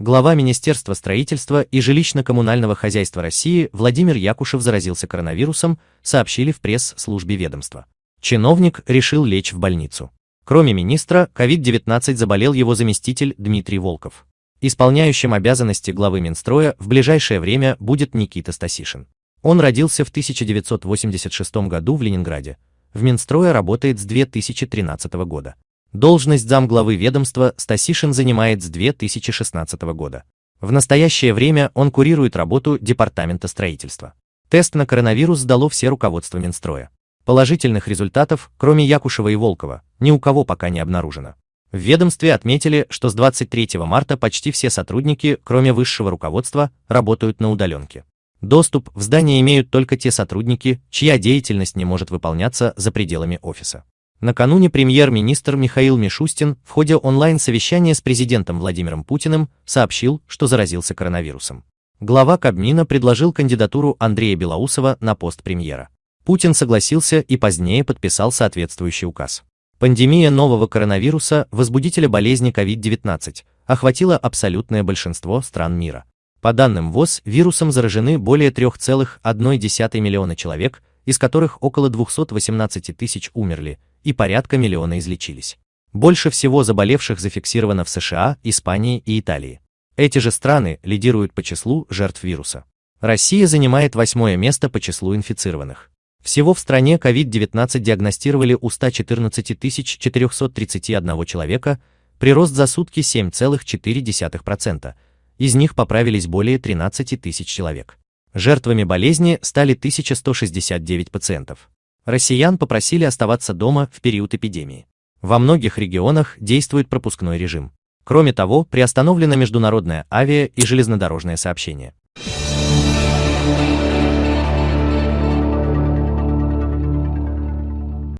Глава Министерства строительства и жилищно-коммунального хозяйства России Владимир Якушев заразился коронавирусом, сообщили в пресс-службе ведомства. Чиновник решил лечь в больницу. Кроме министра, COVID-19 заболел его заместитель Дмитрий Волков. Исполняющим обязанности главы Минстроя в ближайшее время будет Никита Стасишин. Он родился в 1986 году в Ленинграде. В Минстрое работает с 2013 года. Должность замглавы ведомства Стасишин занимает с 2016 года. В настоящее время он курирует работу Департамента строительства. Тест на коронавирус сдало все руководство Минстроя. Положительных результатов, кроме Якушева и Волкова, ни у кого пока не обнаружено. В ведомстве отметили, что с 23 марта почти все сотрудники, кроме высшего руководства, работают на удаленке. Доступ в здание имеют только те сотрудники, чья деятельность не может выполняться за пределами офиса. Накануне премьер-министр Михаил Мишустин в ходе онлайн-совещания с президентом Владимиром Путиным сообщил, что заразился коронавирусом. Глава Кабмина предложил кандидатуру Андрея Белоусова на пост премьера. Путин согласился и позднее подписал соответствующий указ. Пандемия нового коронавируса, возбудителя болезни COVID-19, охватила абсолютное большинство стран мира. По данным ВОЗ, вирусом заражены более 3,1 миллиона человек, из которых около 218 тысяч умерли, и порядка миллиона излечились. Больше всего заболевших зафиксировано в США, Испании и Италии. Эти же страны лидируют по числу жертв вируса. Россия занимает восьмое место по числу инфицированных. Всего в стране COVID-19 диагностировали у 114 431 человека, прирост за сутки 7,4%, из них поправились более 13 тысяч человек. Жертвами болезни стали 1169 пациентов. Россиян попросили оставаться дома в период эпидемии. Во многих регионах действует пропускной режим. Кроме того, приостановлено международное авиа и железнодорожное сообщение.